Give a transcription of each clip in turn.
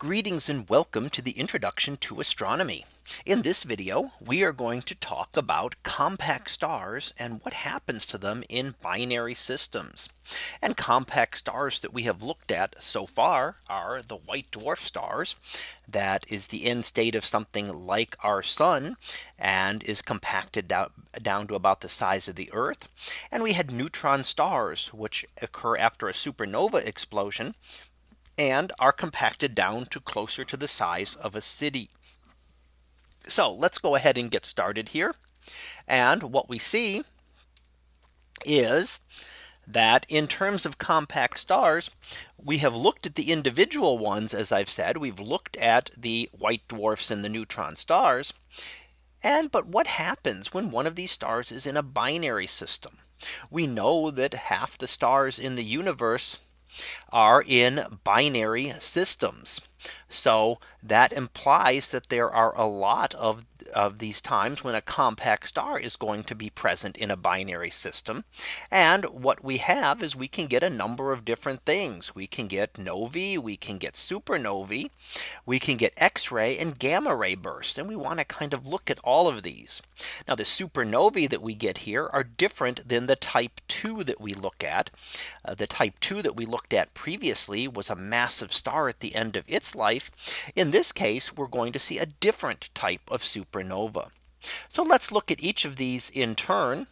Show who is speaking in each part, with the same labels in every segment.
Speaker 1: Greetings and welcome to the introduction to astronomy. In this video, we are going to talk about compact stars and what happens to them in binary systems. And compact stars that we have looked at so far are the white dwarf stars. That is the end state of something like our sun and is compacted down, down to about the size of the Earth. And we had neutron stars, which occur after a supernova explosion and are compacted down to closer to the size of a city. So let's go ahead and get started here. And what we see is that in terms of compact stars, we have looked at the individual ones, as I've said, we've looked at the white dwarfs and the neutron stars. And but what happens when one of these stars is in a binary system? We know that half the stars in the universe are in binary systems. So that implies that there are a lot of of these times when a compact star is going to be present in a binary system. And what we have is we can get a number of different things. We can get novae, we can get supernovae, we can get X-ray and gamma ray bursts. And we want to kind of look at all of these. Now the supernovae that we get here are different than the type 2 that we look at. Uh, the type 2 that we looked at previously was a massive star at the end of its life. In this case, we're going to see a different type of supernova. So let's look at each of these in turn.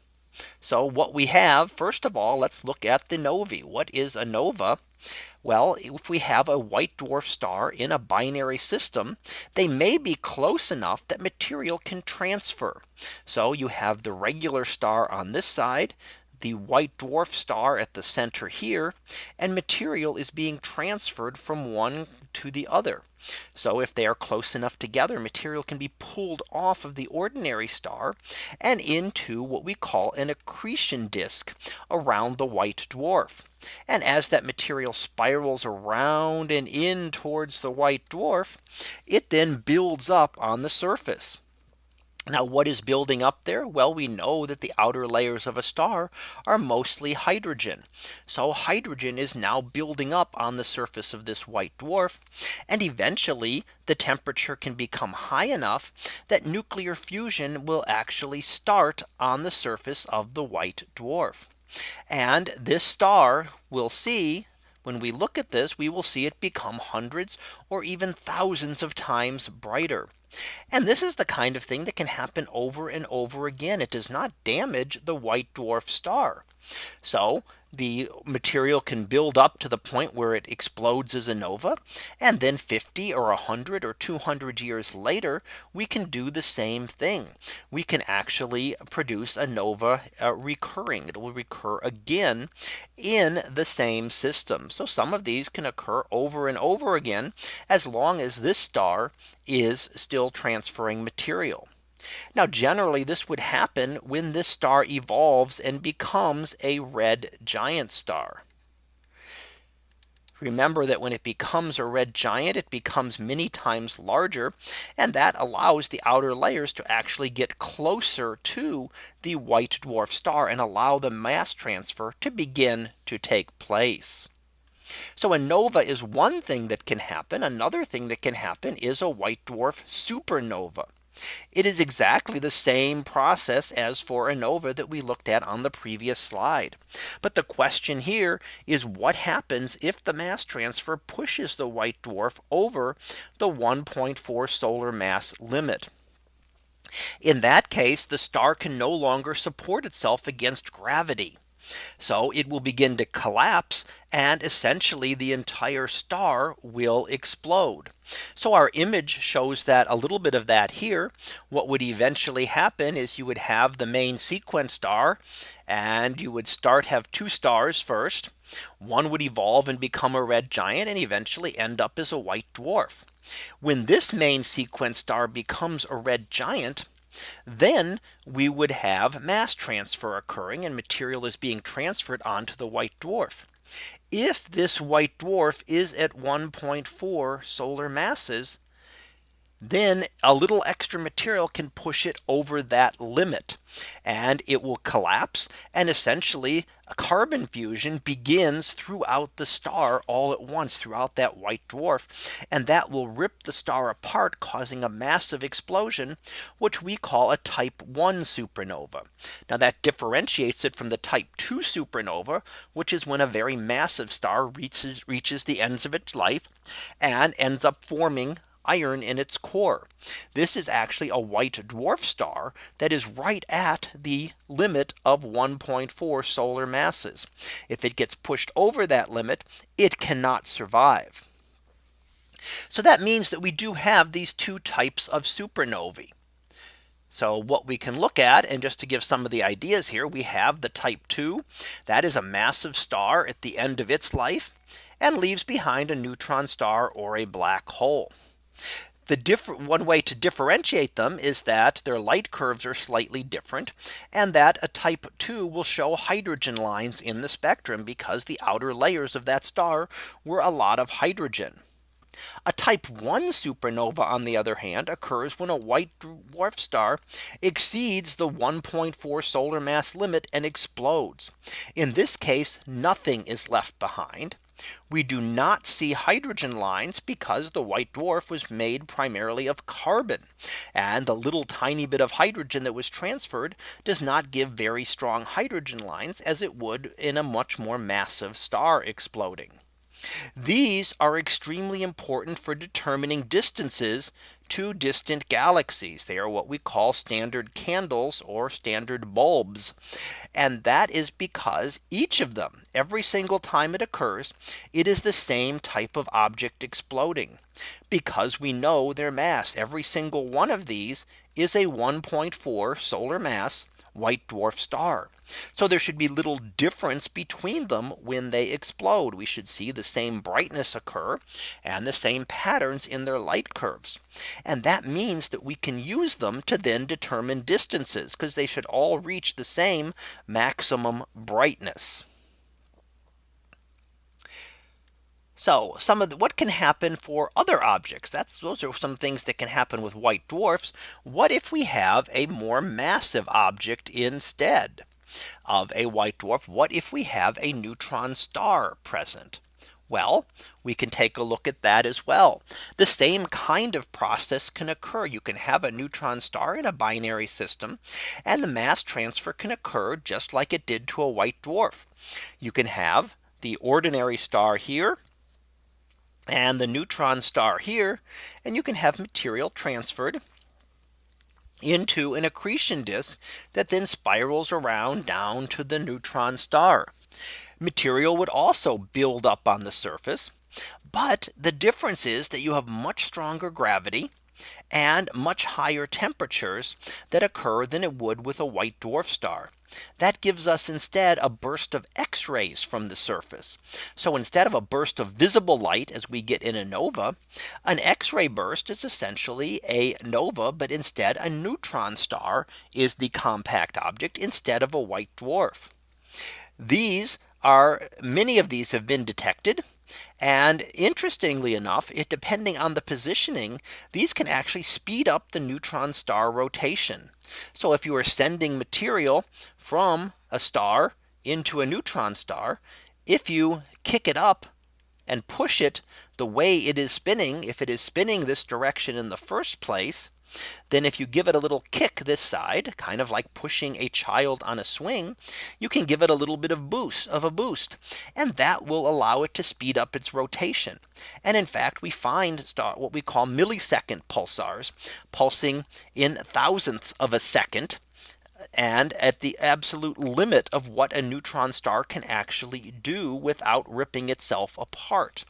Speaker 1: So what we have first of all, let's look at the novae. What is a nova? Well, if we have a white dwarf star in a binary system, they may be close enough that material can transfer. So you have the regular star on this side, the white dwarf star at the center here and material is being transferred from one to the other. So if they are close enough together, material can be pulled off of the ordinary star and into what we call an accretion disk around the white dwarf. And as that material spirals around and in towards the white dwarf, it then builds up on the surface. Now what is building up there? Well, we know that the outer layers of a star are mostly hydrogen. So hydrogen is now building up on the surface of this white dwarf. And eventually the temperature can become high enough that nuclear fusion will actually start on the surface of the white dwarf. And this star will see when we look at this, we will see it become hundreds or even thousands of times brighter. And this is the kind of thing that can happen over and over again. It does not damage the white dwarf star. So the material can build up to the point where it explodes as a nova. And then 50 or 100 or 200 years later, we can do the same thing. We can actually produce a nova uh, recurring. It will recur again in the same system. So some of these can occur over and over again as long as this star is still transferring material. Now generally this would happen when this star evolves and becomes a red giant star. Remember that when it becomes a red giant, it becomes many times larger. And that allows the outer layers to actually get closer to the white dwarf star and allow the mass transfer to begin to take place. So a nova is one thing that can happen. Another thing that can happen is a white dwarf supernova. It is exactly the same process as for a nova that we looked at on the previous slide. But the question here is what happens if the mass transfer pushes the white dwarf over the 1.4 solar mass limit. In that case, the star can no longer support itself against gravity. So it will begin to collapse and essentially the entire star will explode. So our image shows that a little bit of that here. What would eventually happen is you would have the main sequence star and you would start have two stars first. One would evolve and become a red giant and eventually end up as a white dwarf. When this main sequence star becomes a red giant, then we would have mass transfer occurring and material is being transferred onto the white dwarf. If this white dwarf is at 1.4 solar masses, then a little extra material can push it over that limit and it will collapse and essentially a carbon fusion begins throughout the star all at once throughout that white dwarf and that will rip the star apart causing a massive explosion which we call a type 1 supernova. Now that differentiates it from the type 2 supernova which is when a very massive star reaches reaches the ends of its life and ends up forming iron in its core. This is actually a white dwarf star that is right at the limit of 1.4 solar masses. If it gets pushed over that limit, it cannot survive. So that means that we do have these two types of supernovae. So what we can look at and just to give some of the ideas here, we have the type 2 that is a massive star at the end of its life and leaves behind a neutron star or a black hole. The different one way to differentiate them is that their light curves are slightly different and that a type 2 will show hydrogen lines in the spectrum because the outer layers of that star were a lot of hydrogen. A type 1 supernova on the other hand occurs when a white dwarf star exceeds the 1.4 solar mass limit and explodes. In this case, nothing is left behind. We do not see hydrogen lines because the white dwarf was made primarily of carbon. And the little tiny bit of hydrogen that was transferred does not give very strong hydrogen lines as it would in a much more massive star exploding. These are extremely important for determining distances to distant galaxies. They are what we call standard candles or standard bulbs. And that is because each of them every single time it occurs, it is the same type of object exploding because we know their mass every single one of these is a 1.4 solar mass white dwarf star. So there should be little difference between them when they explode. We should see the same brightness occur and the same patterns in their light curves. And that means that we can use them to then determine distances because they should all reach the same maximum brightness. So some of the, what can happen for other objects that's those are some things that can happen with white dwarfs. What if we have a more massive object instead of a white dwarf? What if we have a neutron star present? Well, we can take a look at that as well. The same kind of process can occur. You can have a neutron star in a binary system and the mass transfer can occur just like it did to a white dwarf. You can have the ordinary star here and the neutron star here. And you can have material transferred into an accretion disk that then spirals around down to the neutron star. Material would also build up on the surface. But the difference is that you have much stronger gravity and much higher temperatures that occur than it would with a white dwarf star. That gives us instead a burst of X rays from the surface. So instead of a burst of visible light as we get in a nova, an X ray burst is essentially a nova, but instead a neutron star is the compact object instead of a white dwarf. These are many of these have been detected. And interestingly enough, it depending on the positioning, these can actually speed up the neutron star rotation. So if you are sending material from a star into a neutron star, if you kick it up and push it the way it is spinning, if it is spinning this direction in the first place, then if you give it a little kick this side, kind of like pushing a child on a swing, you can give it a little bit of boost of a boost. And that will allow it to speed up its rotation. And in fact, we find what we call millisecond pulsars pulsing in thousandths of a second and at the absolute limit of what a neutron star can actually do without ripping itself apart.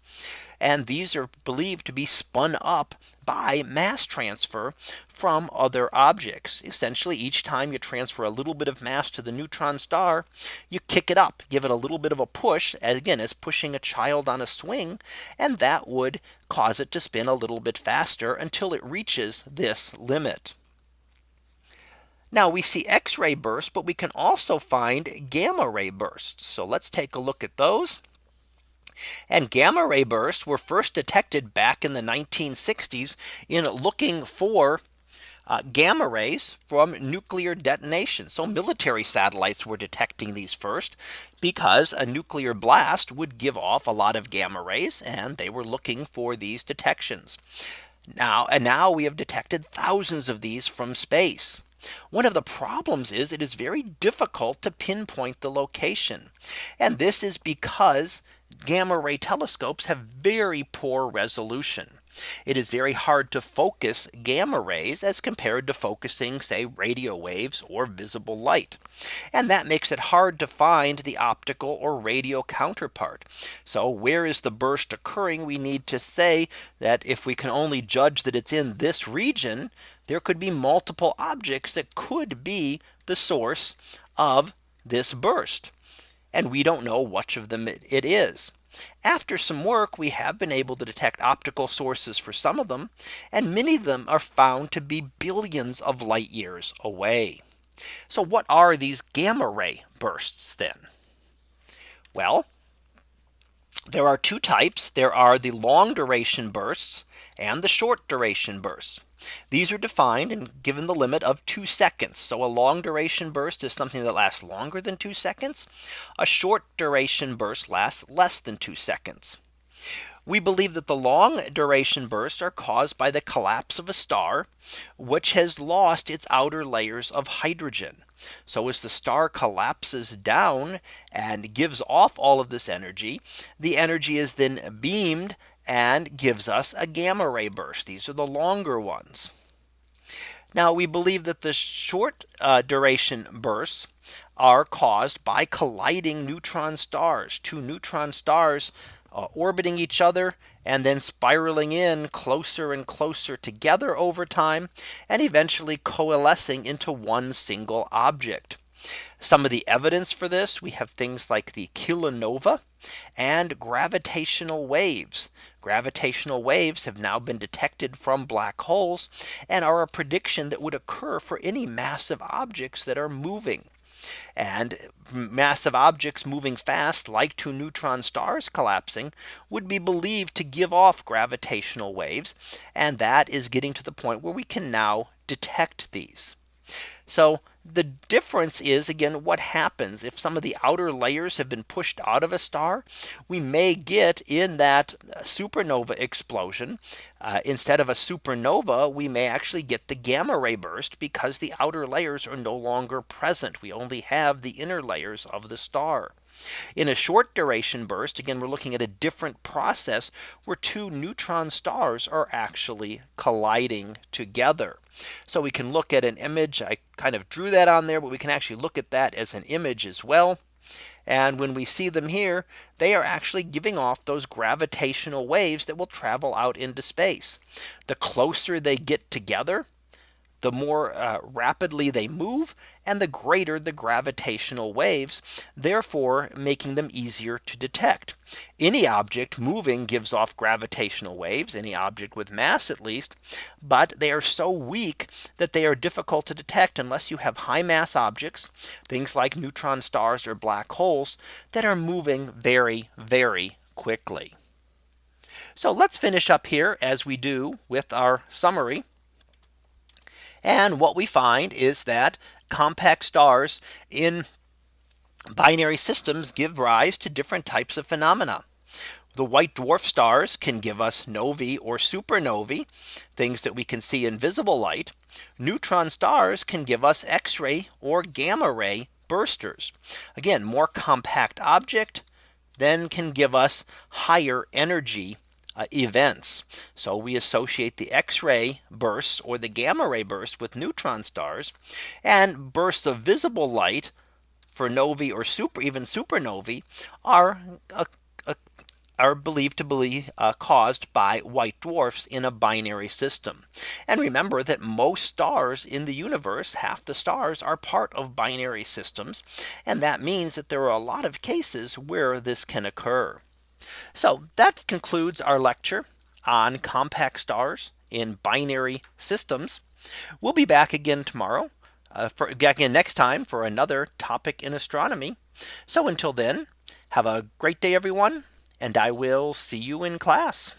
Speaker 1: And these are believed to be spun up by mass transfer from other objects. Essentially, each time you transfer a little bit of mass to the neutron star, you kick it up, give it a little bit of a push, again, as pushing a child on a swing, and that would cause it to spin a little bit faster until it reaches this limit. Now we see X-ray bursts, but we can also find gamma ray bursts. So let's take a look at those. And gamma ray bursts were first detected back in the 1960s in looking for uh, gamma rays from nuclear detonation. So military satellites were detecting these first because a nuclear blast would give off a lot of gamma rays and they were looking for these detections. Now and now we have detected thousands of these from space. One of the problems is it is very difficult to pinpoint the location. And this is because gamma ray telescopes have very poor resolution. It is very hard to focus gamma rays as compared to focusing say radio waves or visible light. And that makes it hard to find the optical or radio counterpart. So where is the burst occurring? We need to say that if we can only judge that it's in this region, there could be multiple objects that could be the source of this burst. And we don't know which of them it is. After some work, we have been able to detect optical sources for some of them, and many of them are found to be billions of light years away. So what are these gamma ray bursts then? Well, there are two types. There are the long duration bursts and the short duration bursts. These are defined and given the limit of two seconds. So a long duration burst is something that lasts longer than two seconds. A short duration burst lasts less than two seconds. We believe that the long duration bursts are caused by the collapse of a star, which has lost its outer layers of hydrogen. So as the star collapses down and gives off all of this energy, the energy is then beamed and gives us a gamma ray burst. These are the longer ones. Now we believe that the short uh, duration bursts are caused by colliding neutron stars, two neutron stars uh, orbiting each other and then spiraling in closer and closer together over time and eventually coalescing into one single object. Some of the evidence for this we have things like the kilonova and gravitational waves. Gravitational waves have now been detected from black holes and are a prediction that would occur for any massive objects that are moving. And massive objects moving fast like two neutron stars collapsing would be believed to give off gravitational waves. And that is getting to the point where we can now detect these. So the difference is again what happens. If some of the outer layers have been pushed out of a star we may get in that supernova explosion. Uh, instead of a supernova we may actually get the gamma ray burst because the outer layers are no longer present. We only have the inner layers of the star in a short duration burst, again, we're looking at a different process where two neutron stars are actually colliding together. So we can look at an image. I kind of drew that on there, but we can actually look at that as an image as well. And when we see them here, they are actually giving off those gravitational waves that will travel out into space. The closer they get together, the more uh, rapidly they move and the greater the gravitational waves, therefore making them easier to detect. Any object moving gives off gravitational waves, any object with mass at least, but they are so weak that they are difficult to detect unless you have high mass objects, things like neutron stars or black holes that are moving very, very quickly. So let's finish up here as we do with our summary. And what we find is that compact stars in binary systems give rise to different types of phenomena. The white dwarf stars can give us novae or supernovae, things that we can see in visible light. Neutron stars can give us X-ray or gamma ray bursters. Again, more compact object then can give us higher energy uh, events. So we associate the X-ray bursts or the gamma ray bursts with neutron stars and bursts of visible light for novae or super even supernovae are uh, uh, are believed to be uh, caused by white dwarfs in a binary system. And remember that most stars in the universe, half the stars are part of binary systems. And that means that there are a lot of cases where this can occur. So that concludes our lecture on compact stars in binary systems. We'll be back again tomorrow uh, for again next time for another topic in astronomy. So until then, have a great day, everyone, and I will see you in class.